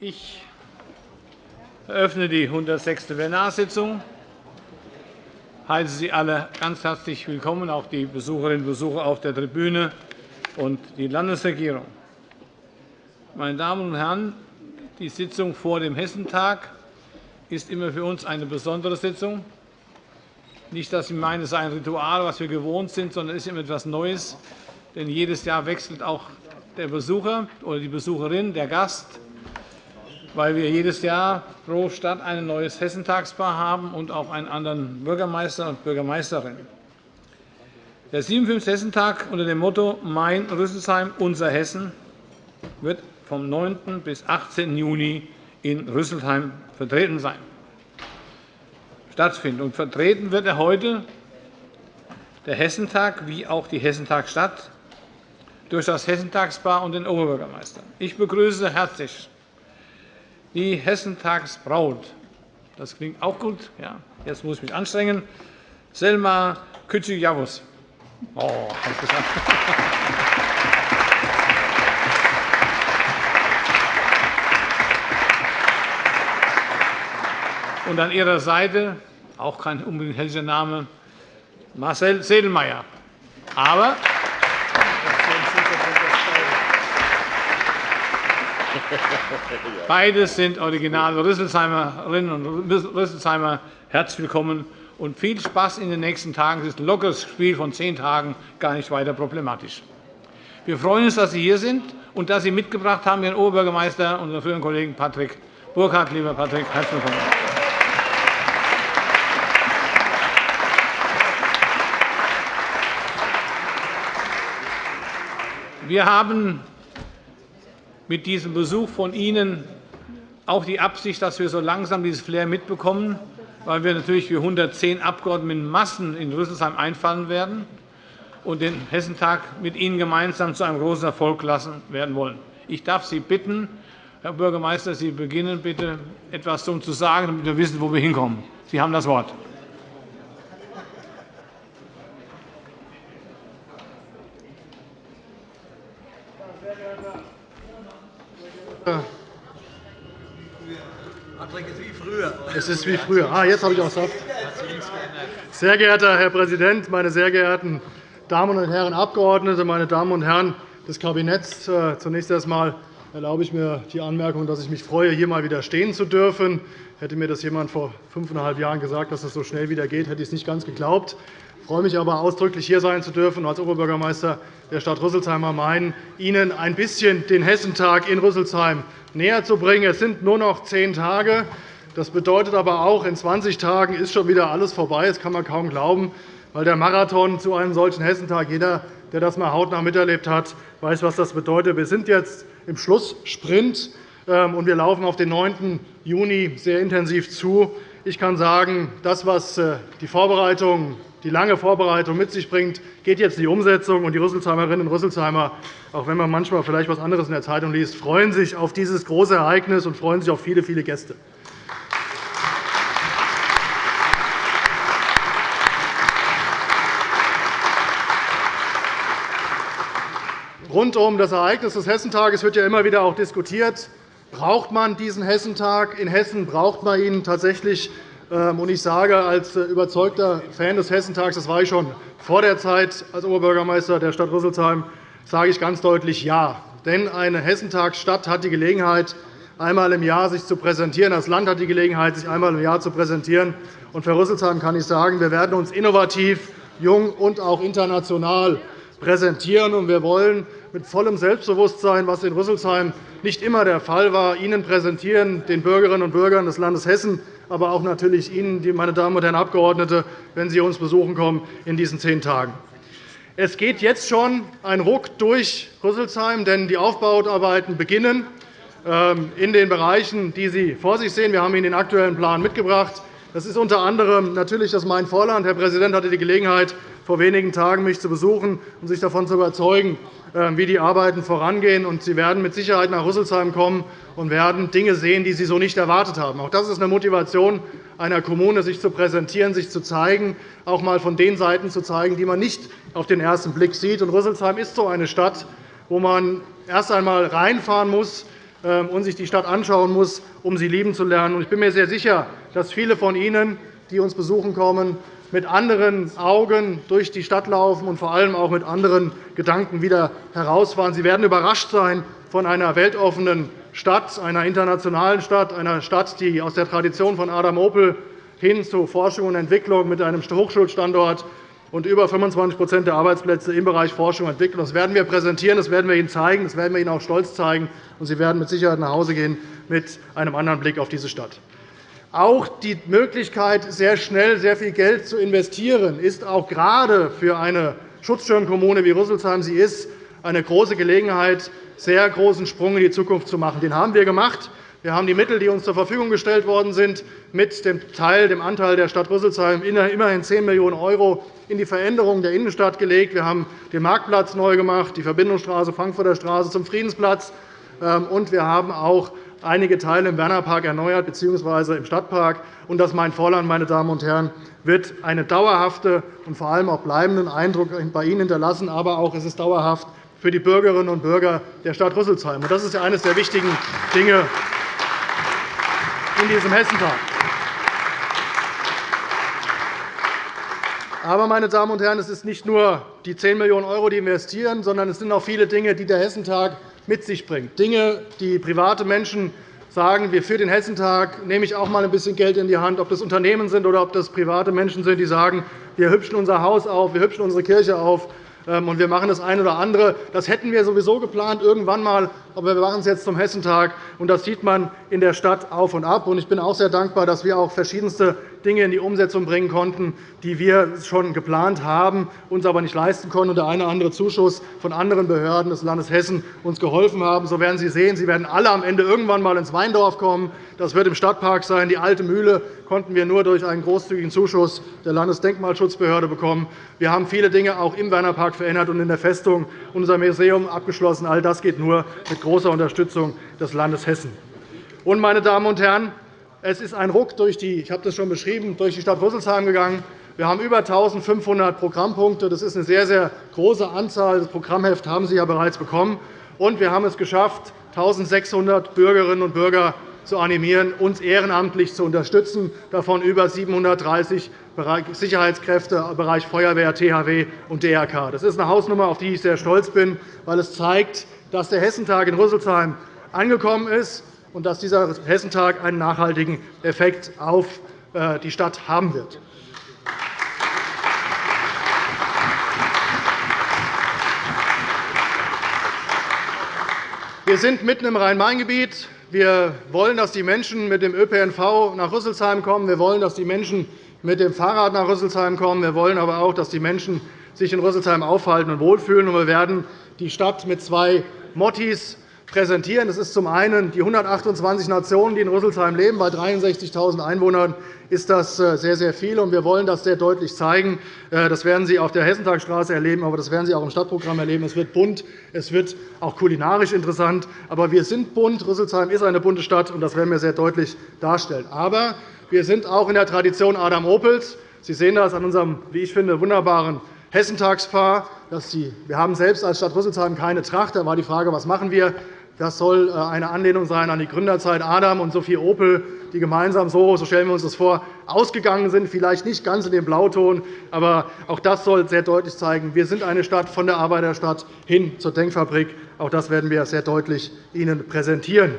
Ich eröffne die 106. Plenarsitzung. Ich heiße Sie alle ganz herzlich willkommen, auch die Besucherinnen und Besucher auf der Tribüne und die Landesregierung. Meine Damen und Herren, die Sitzung vor dem Hessentag ist immer für uns eine besondere Sitzung. Nicht, dass Sie meinen, es sei ein Ritual, was wir gewohnt sind, sondern es ist immer etwas Neues. Denn jedes Jahr wechselt auch der Besucher oder die Besucherin, der Gast weil wir jedes Jahr pro Stadt ein neues Hessentagspaar haben und auch einen anderen Bürgermeister und Bürgermeisterin. Der 57. Hessentag unter dem Motto Mein Rüsselsheim, unser Hessen wird vom 9. bis 18. Juni in Rüsselsheim vertreten sein. Stattfinden. Und vertreten wird er heute der Hessentag wie auch die Hessentagsstadt durch das Hessentagspaar und den Oberbürgermeister. Ich begrüße herzlich die Hessentagsbraut. Das klingt auch gut. Ja, jetzt muss ich mich anstrengen. Selma Kütschig-Javus. Oh, Und an ihrer Seite, auch kein unbedingt hessischer Name, Marcel Sedelmeier. Aber Beides sind originale Rüsselsheimerinnen und Rüsselsheimer. Herzlich willkommen und viel Spaß in den nächsten Tagen. Es ist ein lockeres Spiel von zehn Tagen, gar nicht weiter problematisch. Wir freuen uns, dass Sie hier sind und dass Sie mitgebracht haben, Ihren Oberbürgermeister, unseren früheren Kollegen Patrick Burkhardt. Lieber Patrick, herzlich willkommen. Wir haben mit diesem Besuch von Ihnen auch die Absicht, dass wir so langsam dieses Flair mitbekommen, weil wir natürlich für 110 Abgeordnete in Massen in Rüsselsheim einfallen werden und den Hessentag mit Ihnen gemeinsam zu einem großen Erfolg lassen werden wollen. Ich darf Sie bitten, Herr Bürgermeister, Sie beginnen bitte etwas zu sagen, damit wir wissen, wo wir hinkommen. Sie haben das Wort. Es ist wie früher. Ah, jetzt habe ich auch Saft. Sehr geehrter Herr Präsident, meine sehr geehrten Damen und Herren Abgeordnete, meine Damen und Herren des Kabinetts! Äh, zunächst einmal erlaube ich mir die Anmerkung, dass ich mich freue, hier einmal wieder stehen zu dürfen. Hätte mir das jemand vor fünfeinhalb Jahren gesagt, dass es so schnell wieder geht, hätte ich es nicht ganz geglaubt. Ich freue mich aber ausdrücklich, hier sein zu dürfen als Oberbürgermeister der Stadt Rüsselsheim am Main, Ihnen ein bisschen den Hessentag in Rüsselsheim näher zu bringen. Es sind nur noch zehn Tage. Das bedeutet aber auch, in 20 Tagen ist schon wieder alles vorbei. Das kann man kaum glauben, weil der Marathon zu einem solchen Hessentag, jeder, der das mal hautnah miterlebt hat, weiß, was das bedeutet. Wir sind jetzt im Schlusssprint, ähm, und wir laufen auf den 9. Juni sehr intensiv zu. Ich kann sagen, das, was äh, die Vorbereitung, die lange Vorbereitung mit sich bringt, geht jetzt in die Umsetzung. Die Rüsselsheimerinnen und Rüsselsheimer, auch wenn man manchmal vielleicht etwas anderes in der Zeitung liest, freuen sich auf dieses große Ereignis und freuen sich auf viele, viele Gäste. Rund um das Ereignis des Hessentages wird ja immer wieder auch diskutiert. Braucht man diesen Hessentag? In Hessen braucht man ihn tatsächlich. Ähm, und ich sage als äh, überzeugter Fan des Hessentags, das war ich schon vor der Zeit als Oberbürgermeister der Stadt Rüsselsheim, sage ich ganz deutlich Ja. Denn eine Hessentagsstadt hat die Gelegenheit, einmal im Jahr sich zu präsentieren. Das Land hat die Gelegenheit, sich einmal im Jahr zu präsentieren. Und für Rüsselsheim kann ich sagen, wir werden uns innovativ, jung und auch international präsentieren. Und wir wollen mit vollem Selbstbewusstsein, was in Rüsselsheim nicht immer der Fall war, Ihnen präsentieren, den Bürgerinnen und Bürgern des Landes Hessen, aber auch natürlich Ihnen, meine Damen und Herren Abgeordnete, wenn Sie uns besuchen kommen in diesen zehn Tagen. Es geht jetzt schon ein Ruck durch Rüsselsheim, denn die Aufbauarbeiten beginnen ähm, in den Bereichen, die Sie vor sich sehen. Wir haben Ihnen den aktuellen Plan mitgebracht. Das ist unter anderem natürlich das Main-Vorland. Herr Präsident hatte die Gelegenheit, vor wenigen Tagen mich zu besuchen und sich davon zu überzeugen, wie die Arbeiten vorangehen. Sie werden mit Sicherheit nach Rüsselsheim kommen und werden Dinge sehen, die Sie so nicht erwartet haben. Auch das ist eine Motivation einer Kommune, sich zu präsentieren, sich zu zeigen, auch einmal von den Seiten zu zeigen, die man nicht auf den ersten Blick sieht. Rüsselsheim ist so eine Stadt, wo man erst einmal reinfahren muss, ähm, und sich die Stadt anschauen muss, um sie lieben zu lernen. Ich bin mir sehr sicher, dass viele von Ihnen, die uns besuchen kommen, mit anderen Augen durch die Stadt laufen und vor allem auch mit anderen Gedanken wieder herausfahren. Sie werden überrascht sein von einer weltoffenen Stadt, einer internationalen Stadt, einer Stadt, die aus der Tradition von Adam Opel hin zu Forschung und Entwicklung mit einem Hochschulstandort und über 25% der Arbeitsplätze im Bereich Forschung und Entwicklung. Das werden wir präsentieren, das werden wir Ihnen zeigen, das werden wir Ihnen auch stolz zeigen. Und Sie werden mit Sicherheit nach Hause gehen mit einem anderen Blick auf diese Stadt. Auch die Möglichkeit, sehr schnell sehr viel Geld zu investieren, ist auch gerade für eine Schutzschirmkommune wie Rüsselsheim sie ist, eine große Gelegenheit, sehr großen Sprung in die Zukunft zu machen. Den haben wir gemacht. Wir haben die Mittel, die uns zur Verfügung gestellt worden sind, mit dem Teil, dem Anteil der Stadt Rüsselsheim immerhin 10 Millionen € in die Veränderung der Innenstadt gelegt. Wir haben den Marktplatz neu gemacht, die Verbindungsstraße Frankfurter Straße zum Friedensplatz, ähm, und wir haben auch einige Teile im Wernerpark erneuert bzw. im Stadtpark. Und das Main-Vorland, meine Damen und Herren, wird einen dauerhaften und vor allem auch bleibenden Eindruck bei Ihnen hinterlassen. Aber auch es ist dauerhaft für die Bürgerinnen und Bürger der Stadt Rüsselsheim. Das ist eines der wichtigen Dinge in diesem Hessentag. Aber, meine Damen und Herren, es ist nicht nur die 10 Millionen €, die investieren, sondern es sind auch viele Dinge, die der Hessentag mit sich bringt. Dinge, die private Menschen sagen, wir für den Hessentag nehme ich auch einmal ein bisschen Geld in die Hand, ob das Unternehmen sind oder ob das private Menschen sind, die sagen, wir hübschen unser Haus auf, wir hübschen unsere Kirche auf, ähm, und wir machen das eine oder andere. Das hätten wir sowieso geplant irgendwann einmal, aber wir machen es jetzt zum Hessentag. Und das sieht man in der Stadt auf und ab. Ich bin auch sehr dankbar, dass wir auch verschiedenste Dinge in die Umsetzung bringen konnten, die wir schon geplant haben, uns aber nicht leisten konnten, und der eine oder andere Zuschuss von anderen Behörden des Landes Hessen uns geholfen haben. So werden Sie sehen, Sie werden alle am Ende irgendwann einmal ins Weindorf kommen. Das wird im Stadtpark sein. Die alte Mühle konnten wir nur durch einen großzügigen Zuschuss der Landesdenkmalschutzbehörde bekommen. Wir haben viele Dinge auch im Wernerpark verändert und in der Festung unser Museum abgeschlossen. All das geht nur mit großer Unterstützung des Landes Hessen. Meine Damen und Herren, es ist ein Ruck durch die, ich habe das schon beschrieben, durch die Stadt Rüsselsheim gegangen. Wir haben über 1.500 Programmpunkte. Das ist eine sehr, sehr große Anzahl. Das Programmheft haben Sie ja bereits bekommen. Und wir haben es geschafft, 1.600 Bürgerinnen und Bürger zu animieren, uns ehrenamtlich zu unterstützen, davon über 730 Sicherheitskräfte im Bereich Feuerwehr, THW und DRK. Das ist eine Hausnummer, auf die ich sehr stolz bin, weil es zeigt, dass der Hessentag in Rüsselsheim angekommen ist und dass dieser Hessentag einen nachhaltigen Effekt auf äh, die Stadt haben wird. Wir sind mitten im Rhein-Main-Gebiet. Wir wollen, dass die Menschen mit dem ÖPNV nach Rüsselsheim kommen. Wir wollen, dass die Menschen mit dem Fahrrad nach Rüsselsheim kommen. Wir wollen aber auch, dass die Menschen sich in Rüsselsheim aufhalten und wohlfühlen. Wir werden die Stadt mit zwei Mottis präsentieren. Das ist zum einen die 128 Nationen, die in Rüsselsheim leben. Bei 63.000 Einwohnern ist das äh, sehr, sehr viel. Wir wollen das sehr deutlich zeigen. Äh, das werden Sie auf der Hessentagstraße erleben, aber das werden Sie auch im Stadtprogramm erleben. Es wird bunt, es wird auch kulinarisch interessant. Aber wir sind bunt. Rüsselsheim ist eine bunte Stadt, und das werden wir sehr deutlich darstellen. Aber wir sind auch in der Tradition Adam Opels. Sie sehen das an unserem, wie ich finde, wunderbaren Hessentagsfahr. Wir haben selbst als Stadt Rüsselsheim keine Tracht. Da war die Frage, was machen wir? Das soll äh, eine Anlehnung sein an die Gründerzeit Adam und Sophie Opel, die gemeinsam so, so stellen wir uns das vor, ausgegangen sind, vielleicht nicht ganz in dem Blauton, aber auch das soll sehr deutlich zeigen, wir sind eine Stadt von der Arbeiterstadt hin zur Denkfabrik. Auch das werden wir sehr deutlich Ihnen präsentieren.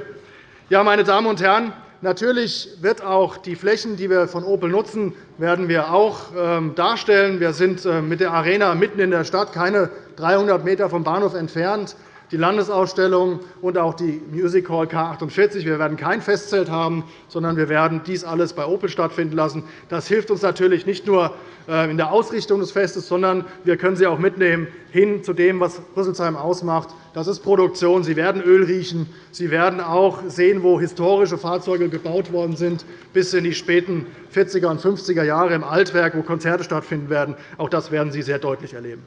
Ja, meine Damen und Herren, Natürlich wird auch die Flächen, die wir von Opel nutzen, werden wir auch ähm, darstellen. Wir sind äh, mit der Arena mitten in der Stadt, keine 300 m vom Bahnhof entfernt die Landesausstellung und auch die Music Hall K48. Wir werden kein Festzelt haben, sondern wir werden dies alles bei Opel stattfinden lassen. Das hilft uns natürlich nicht nur äh, in der Ausrichtung des Festes, sondern wir können Sie auch mitnehmen hin zu dem, was Rüsselsheim ausmacht. Das ist Produktion. Sie werden Öl riechen. Sie werden auch sehen, wo historische Fahrzeuge gebaut worden sind, bis in die späten 40er und 50er Jahre im Altwerk, wo Konzerte stattfinden werden. Auch das werden Sie sehr deutlich erleben.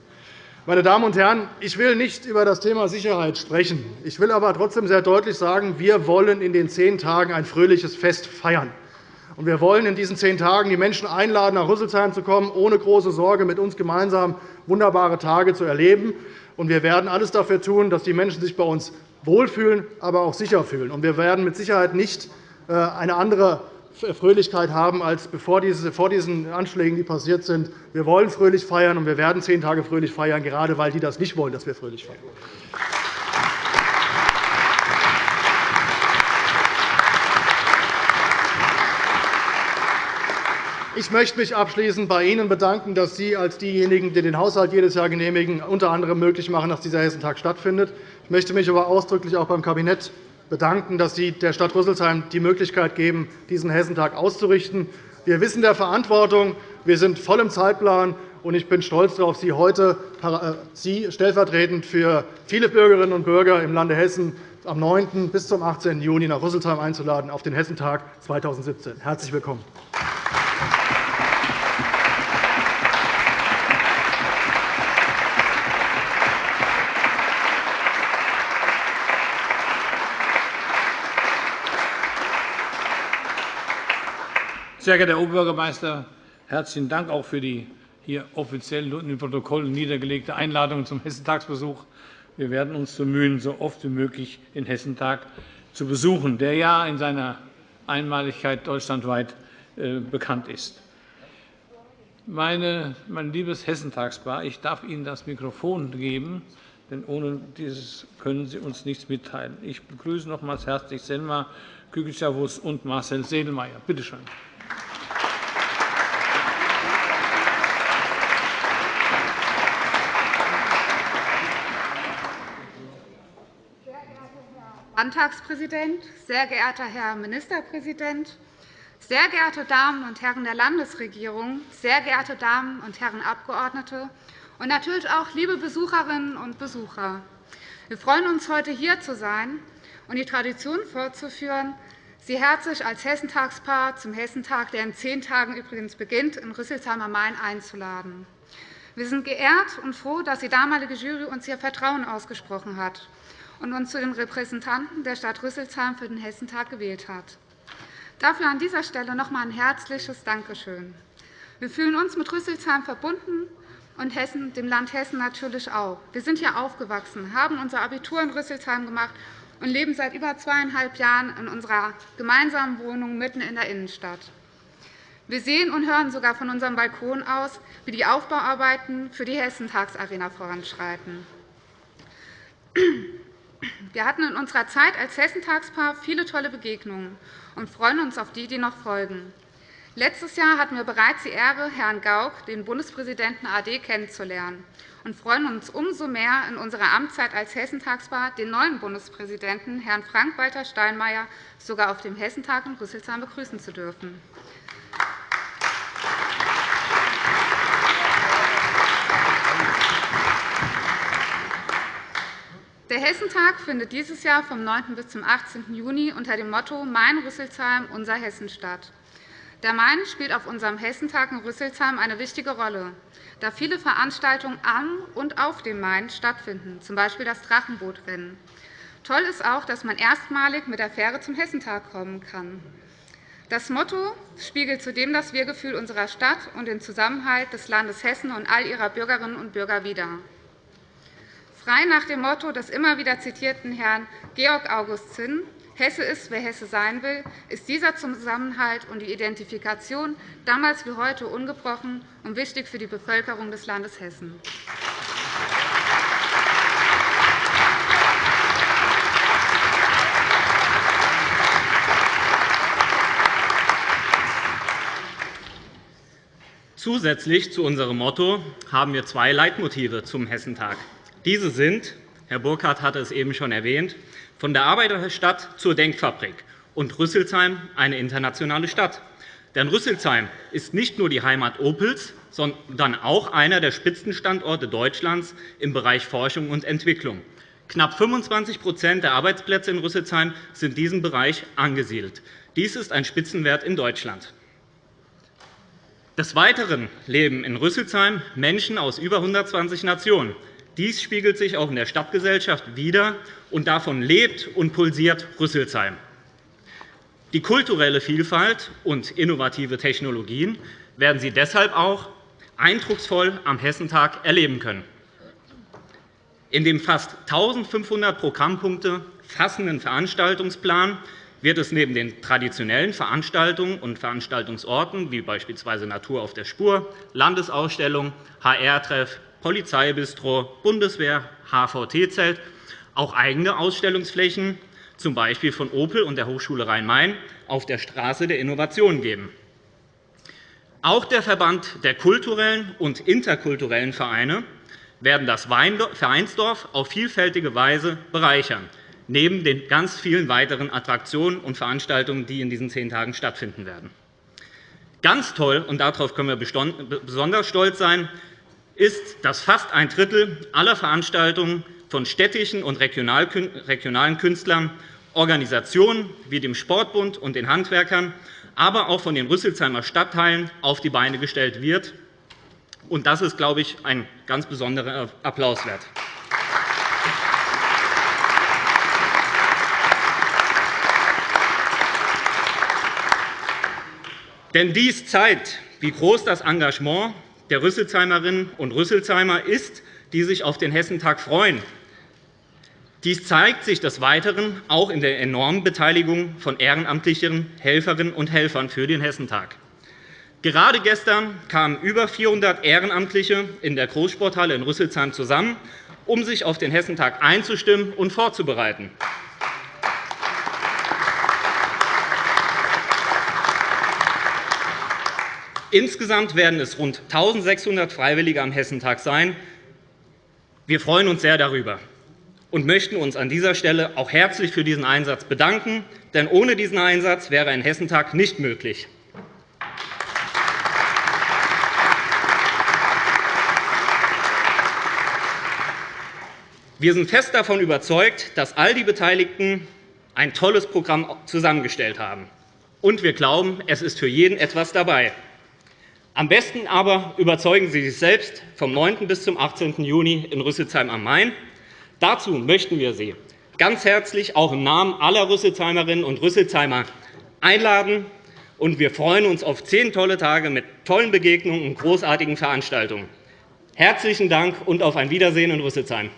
Meine Damen und Herren, ich will nicht über das Thema Sicherheit sprechen. Ich will aber trotzdem sehr deutlich sagen, wir wollen in den zehn Tagen ein fröhliches Fest feiern. Wir wollen in diesen zehn Tagen die Menschen einladen, nach Rüsselsheim zu kommen, ohne große Sorge mit uns gemeinsam wunderbare Tage zu erleben. Wir werden alles dafür tun, dass die Menschen sich bei uns wohlfühlen, aber auch sicher fühlen. Wir werden mit Sicherheit nicht äh, eine andere Fröhlichkeit haben als vor diesen Anschlägen, die passiert sind. Wir wollen fröhlich feiern, und wir werden zehn Tage fröhlich feiern, gerade weil die das nicht wollen, dass wir fröhlich feiern. Ich möchte mich abschließend bei Ihnen bedanken, dass Sie als diejenigen, die den Haushalt jedes Jahr genehmigen, unter anderem möglich machen, dass dieser Hessentag stattfindet. Ich möchte mich aber ausdrücklich auch beim Kabinett bedanken, dass Sie der Stadt Rüsselsheim die Möglichkeit geben, diesen Hessentag auszurichten. Wir wissen der Verantwortung. Wir sind voll im Zeitplan. und Ich bin stolz darauf, Sie heute äh, Sie stellvertretend für viele Bürgerinnen und Bürger im Lande Hessen am 9. bis zum 18. Juni nach Rüsselsheim einzuladen auf den Hessentag 2017. Herzlich willkommen. Sehr geehrter Herr Oberbürgermeister, herzlichen Dank auch für die hier offiziell und im Protokoll niedergelegte Einladung zum Hessentagsbesuch. Wir werden uns bemühen, so oft wie möglich den Hessentag zu besuchen, der ja in seiner Einmaligkeit deutschlandweit äh, bekannt ist. Meine, mein liebes Hessentagspaar, ich darf Ihnen das Mikrofon geben, denn ohne dieses können Sie uns nichts mitteilen. Ich begrüße nochmals herzlich Selma Kügelschawus und Marcel Sedelmeier. Bitte schön. Landtagspräsident, sehr geehrter Herr Ministerpräsident, sehr geehrte Damen und Herren der Landesregierung, sehr geehrte Damen und Herren Abgeordnete und natürlich auch liebe Besucherinnen und Besucher. Wir freuen uns, heute hier zu sein und die Tradition fortzuführen, Sie herzlich als Hessentagspaar zum Hessentag, der in zehn Tagen übrigens beginnt, in Rüsselsheim am Main einzuladen. Wir sind geehrt und froh, dass die damalige Jury uns ihr Vertrauen ausgesprochen hat und uns zu den Repräsentanten der Stadt Rüsselsheim für den Hessentag gewählt hat. Dafür an dieser Stelle noch einmal ein herzliches Dankeschön. Wir fühlen uns mit Rüsselsheim verbunden und Hessen, dem Land Hessen natürlich auch. Wir sind hier aufgewachsen, haben unser Abitur in Rüsselsheim gemacht und leben seit über zweieinhalb Jahren in unserer gemeinsamen Wohnung mitten in der Innenstadt. Wir sehen und hören sogar von unserem Balkon aus, wie die Aufbauarbeiten für die Hessentagsarena voranschreiten. Wir hatten in unserer Zeit als Hessentagspaar viele tolle Begegnungen und freuen uns auf die, die noch folgen. Letztes Jahr hatten wir bereits die Ehre, Herrn Gauck, den Bundespräsidenten AD, kennenzulernen und freuen uns umso mehr, in unserer Amtszeit als Hessentagspaar den neuen Bundespräsidenten, Herrn Frank-Walter Steinmeier, sogar auf dem Hessentag in Rüsselsheim begrüßen zu dürfen. Der Hessentag findet dieses Jahr vom 9. bis zum 18. Juni unter dem Motto Mein Rüsselsheim, unser Hessen statt. Der Main spielt auf unserem Hessentag in Rüsselsheim eine wichtige Rolle, da viele Veranstaltungen am und auf dem Main stattfinden, z. B. das Drachenbootrennen. Toll ist auch, dass man erstmalig mit der Fähre zum Hessentag kommen kann. Das Motto spiegelt zudem das Wir-Gefühl unserer Stadt und den Zusammenhalt des Landes Hessen und all ihrer Bürgerinnen und Bürger wider. Frei nach dem Motto des immer wieder zitierten Herrn Georg August Zinn, Hesse ist, wer Hesse sein will, ist dieser Zusammenhalt und die Identifikation damals wie heute ungebrochen und wichtig für die Bevölkerung des Landes Hessen. Zusätzlich zu unserem Motto haben wir zwei Leitmotive zum Hessentag. Diese sind, Herr Burkhardt hatte es eben schon erwähnt, von der Arbeiterstadt zur Denkfabrik und Rüsselsheim eine internationale Stadt. Denn Rüsselsheim ist nicht nur die Heimat Opels, sondern auch einer der Spitzenstandorte Deutschlands im Bereich Forschung und Entwicklung. Knapp 25% der Arbeitsplätze in Rüsselsheim sind in diesem Bereich angesiedelt. Dies ist ein Spitzenwert in Deutschland. Des Weiteren leben in Rüsselsheim Menschen aus über 120 Nationen. Dies spiegelt sich auch in der Stadtgesellschaft wider, und davon lebt und pulsiert Rüsselsheim. Die kulturelle Vielfalt und innovative Technologien werden Sie deshalb auch eindrucksvoll am Hessentag erleben können. In dem fast 1.500 Programmpunkte fassenden Veranstaltungsplan wird es neben den traditionellen Veranstaltungen und Veranstaltungsorten wie beispielsweise Natur auf der Spur, Landesausstellung, HR-Treff, Polizeibistro, Bundeswehr, HVT-Zelt auch eigene Ausstellungsflächen, z. B. von Opel und der Hochschule Rhein-Main, auf der Straße der Innovation geben. Auch der Verband der kulturellen und interkulturellen Vereine werden das Vereinsdorf auf vielfältige Weise bereichern, neben den ganz vielen weiteren Attraktionen und Veranstaltungen, die in diesen zehn Tagen stattfinden werden. Ganz toll, und darauf können wir besonders stolz sein, ist, dass fast ein Drittel aller Veranstaltungen von städtischen und regionalen Künstlern, Organisationen wie dem Sportbund und den Handwerkern, aber auch von den Rüsselsheimer Stadtteilen auf die Beine gestellt wird. Das ist, glaube ich, ein ganz besonderer Applaus wert. Denn dies zeigt, wie groß das Engagement der Rüsselsheimerinnen und Rüsselsheimer ist, die sich auf den Hessentag freuen. Dies zeigt sich des Weiteren auch in der enormen Beteiligung von ehrenamtlichen Helferinnen und Helfern für den Hessentag. Gerade gestern kamen über 400 Ehrenamtliche in der Großsporthalle in Rüsselsheim zusammen, um sich auf den Hessentag einzustimmen und vorzubereiten. Insgesamt werden es rund 1.600 Freiwillige am Hessentag sein. Wir freuen uns sehr darüber und möchten uns an dieser Stelle auch herzlich für diesen Einsatz bedanken. Denn ohne diesen Einsatz wäre ein Hessentag nicht möglich. Wir sind fest davon überzeugt, dass all die Beteiligten ein tolles Programm zusammengestellt haben. Und wir glauben, es ist für jeden etwas dabei. Am besten aber überzeugen Sie sich selbst vom 9. bis zum 18. Juni in Rüsselsheim am Main. Dazu möchten wir Sie ganz herzlich auch im Namen aller Rüsselsheimerinnen und Rüsselsheimer einladen. Und wir freuen uns auf zehn tolle Tage mit tollen Begegnungen und großartigen Veranstaltungen. Herzlichen Dank und auf ein Wiedersehen in Rüsselsheim.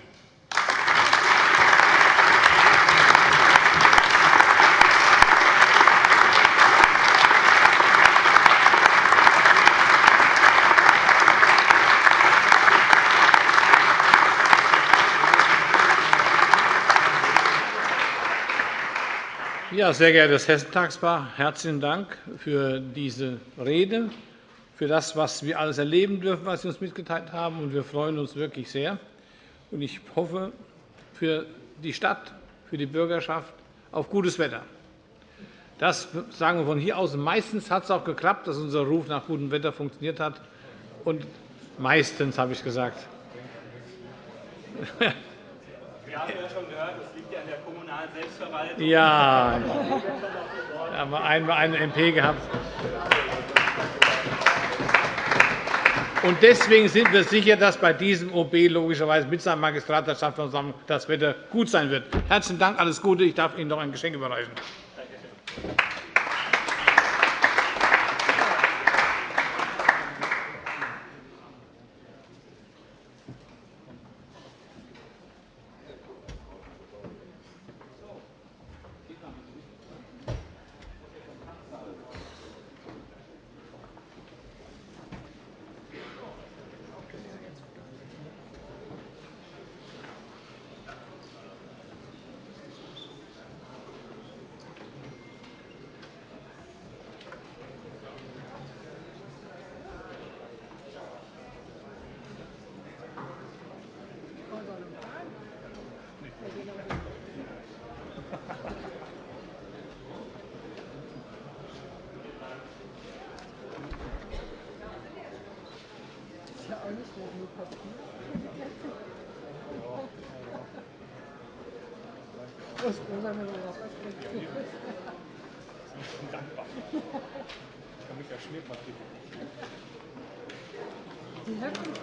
Ja, sehr geehrtes Hessentagspaar, herzlichen Dank für diese Rede, für das, was wir alles erleben dürfen, was Sie uns mitgeteilt haben. Wir freuen uns wirklich sehr. Ich hoffe für die Stadt, für die Bürgerschaft auf gutes Wetter. Das sagen wir von hier aus. Meistens hat es auch geklappt, dass unser Ruf nach gutem Wetter funktioniert hat. Und meistens, habe ich gesagt. Wir haben ja schon gehört, es liegt ja an der kommunalen Selbstverwaltung. Ja, da haben wir einmal einen MP gehabt. Und deswegen sind wir sicher, dass bei diesem OB logischerweise mit seinem Magistrat der Stadtversammlung das Wetter gut sein wird. Herzlichen Dank, alles Gute. Ich darf Ihnen noch ein Geschenk überreichen. Dankbar. Ich kann mich ja schmiert mal Die Herkunft.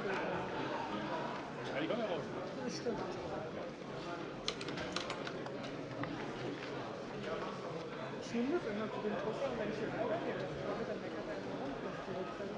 Schneide ich auch raus. Das stimmt. Ich nehme das immer zu dem Drucker und wenn ich hier weitergehe, dann meckert er immer rum, dass die Rückseite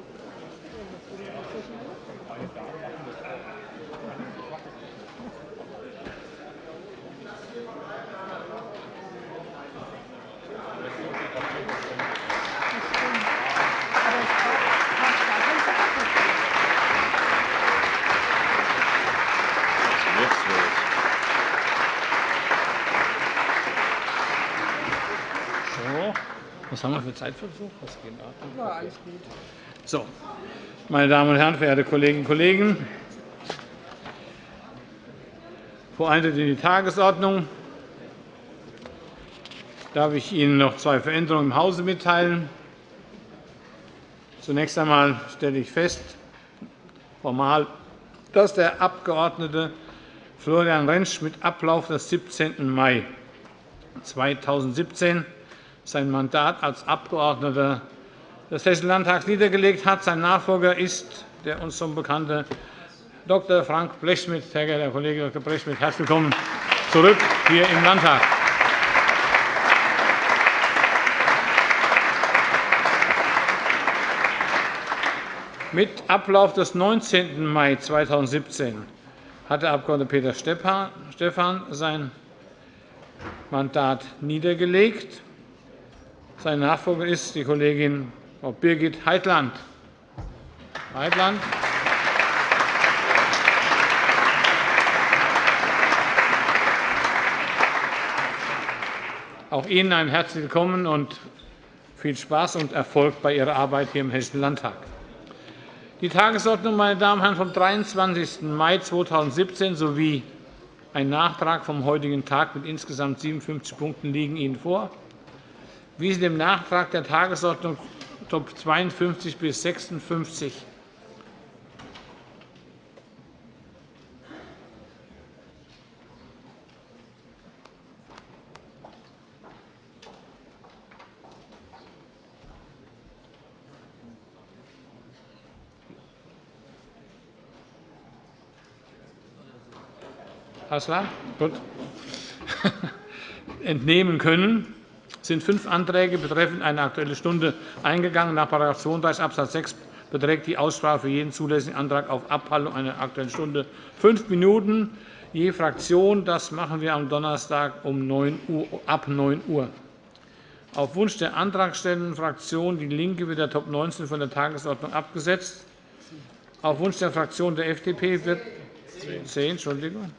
was haben wir für Zeitversuch? Was geht? Ja, alles gut. So, meine Damen und Herren, verehrte Kolleginnen und Kollegen! Vor Eintritt in die Tagesordnung darf ich Ihnen noch zwei Veränderungen im Hause mitteilen. Zunächst einmal stelle ich fest, formal, dass der Abg. Florian Rentsch mit Ablauf des 17. Mai 2017 sein Mandat als Abgeordneter des Hessischen Landtags niedergelegt hat. Sein Nachfolger ist der uns schon bekannte Dr. Frank Blechschmidt. Sehr geehrter Herr Kollege Dr. Blechschmidt, herzlich willkommen zurück hier im Landtag. Mit Ablauf des 19. Mai 2017 hat der Abg. Peter Stephan sein Mandat niedergelegt. Sein Nachfolger ist die Kollegin Frau Birgit Heitland. Heitland. Auch Ihnen ein herzliches Willkommen und viel Spaß und Erfolg bei Ihrer Arbeit hier im Hessischen Landtag. Die Tagesordnung meine Damen und Herren, vom 23. Mai 2017 sowie ein Nachtrag vom heutigen Tag mit insgesamt 57 Punkten liegen Ihnen vor wie sie dem Nachtrag der Tagesordnung Top 52 bis 56 Hassler? Gut. entnehmen können sind fünf Anträge betreffend eine Aktuelle Stunde eingegangen. Nach § 32 Abs. 6 beträgt die Aussprache für jeden zulässigen Antrag auf Abhaltung einer Aktuellen Stunde fünf Minuten je Fraktion. Das machen wir am Donnerstag um 9 Uhr, ab 9 Uhr. Auf Wunsch der antragstellenden Fraktion DIE LINKE wird der Top 19 von der Tagesordnung abgesetzt. Auf Wunsch der Fraktion der FDP wird 10, Entschuldigung.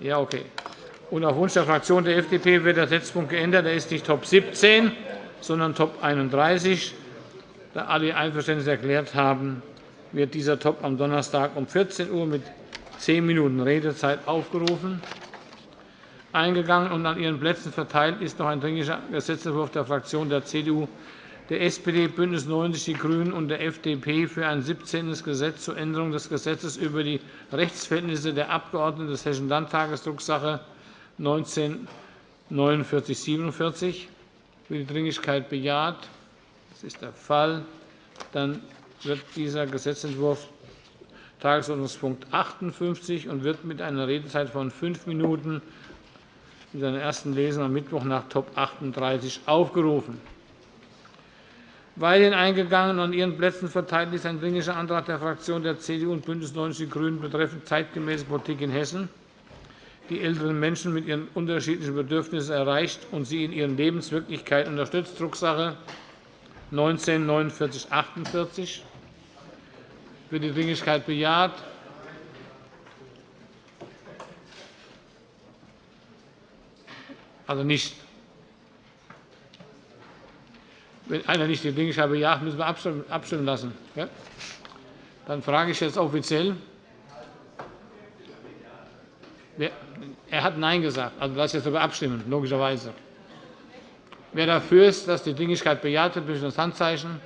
Ja, okay. Und auf Wunsch der Fraktion der FDP wird der Setzpunkt geändert. Er ist nicht Top 17, sondern Top 31. Da alle Einverständnis erklärt haben, wird dieser Top am Donnerstag um 14 Uhr mit zehn Minuten Redezeit aufgerufen. Eingegangen und an Ihren Plätzen verteilt ist noch ein Dringlicher Gesetzentwurf der Fraktionen der CDU, der SPD, BÜNDNIS 90 die GRÜNEN und der FDP für ein 17. Gesetz zur Änderung des Gesetzes über die Rechtsverhältnisse der Abgeordneten des Hessischen Landtages, Drucksache 19-4947. Wird die Dringlichkeit bejaht? Das ist der Fall. Dann wird dieser Gesetzentwurf Tagesordnungspunkt 58 und wird mit einer Redezeit von fünf Minuten in seiner ersten Lesung am Mittwoch nach Top 38 aufgerufen. Weiterhin eingegangen und an Ihren Plätzen verteilt ist ein Dringlicher Antrag der Fraktionen der CDU und BÜNDNIS 90 die GRÜNEN betreffend zeitgemäße Politik in Hessen, die älteren Menschen mit ihren unterschiedlichen Bedürfnissen erreicht und sie in ihren Lebenswirklichkeiten unterstützt, Drucksache 19 4948 Wird die Dringlichkeit bejaht? Also nicht wenn einer nicht die Dringlichkeit bejaht, müssen wir abstimmen lassen. Dann frage ich jetzt offiziell. Er hat Nein gesagt. Also lasse ich jetzt darüber abstimmen, logischerweise. Wer dafür ist, dass die Dringlichkeit bejaht wird, bitte das Handzeichen.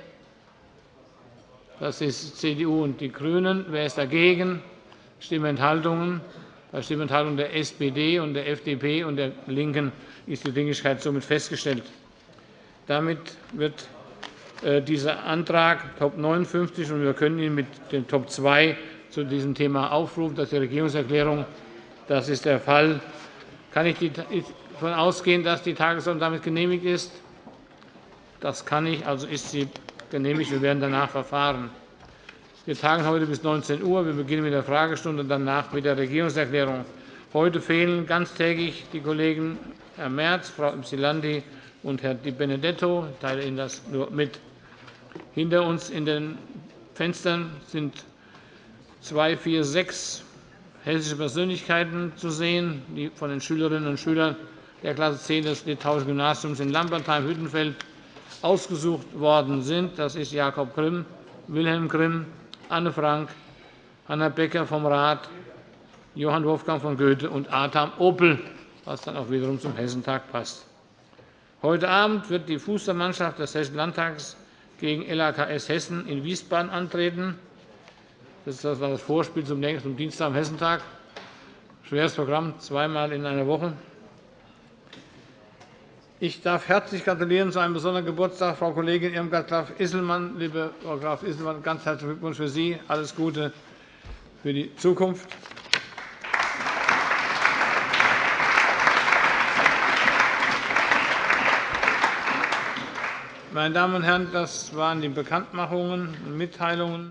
Das ist CDU und die GRÜNEN. Wer ist dagegen? Stimmenthaltungen. Bei Stimmenthaltung der SPD und der FDP und der LINKEN ist die Dringlichkeit somit festgestellt. Damit wird äh, dieser Antrag Top 59 und wir können ihn mit dem Top 2 zu diesem Thema aufrufen. Das ist die Regierungserklärung. Das ist der Fall. Kann ich davon ausgehen, dass die Tagesordnung damit genehmigt ist? Das kann ich. Also ist sie genehmigt. Wir werden danach verfahren. Wir tagen heute bis 19 Uhr. Wir beginnen mit der Fragestunde, danach mit der Regierungserklärung. Heute fehlen ganztägig die Kollegen Herr Merz, Frau Ypsilanti und Herr Di Benedetto. Ich teile Ihnen das nur mit. Hinter uns in den Fenstern sind zwei, vier, sechs hessische Persönlichkeiten zu sehen, die von den Schülerinnen und Schülern der Klasse 10 des Litauischen Gymnasiums in Lambertheim-Hüttenfeld ausgesucht worden sind. Das ist Jakob Grimm, Wilhelm Grimm, Anne Frank, Hanna Becker vom Rat, Johann Wolfgang von Goethe und Adam Opel, was dann auch wiederum zum Hessentag passt. Heute Abend wird die Fußballmannschaft des Hessischen Landtags gegen LAKS Hessen in Wiesbaden antreten. Das war das Vorspiel zum Dienstag am Hessentag. Schweres Programm, zweimal in einer Woche. Ich darf herzlich gratulieren zu einem besonderen Geburtstag, Frau Kollegin Irmgard Graf-Isselmann. Liebe Frau Graf-Isselmann, ganz herzlichen Glückwunsch für Sie. Alles Gute für die Zukunft. Meine Damen und Herren, das waren die Bekanntmachungen und Mitteilungen.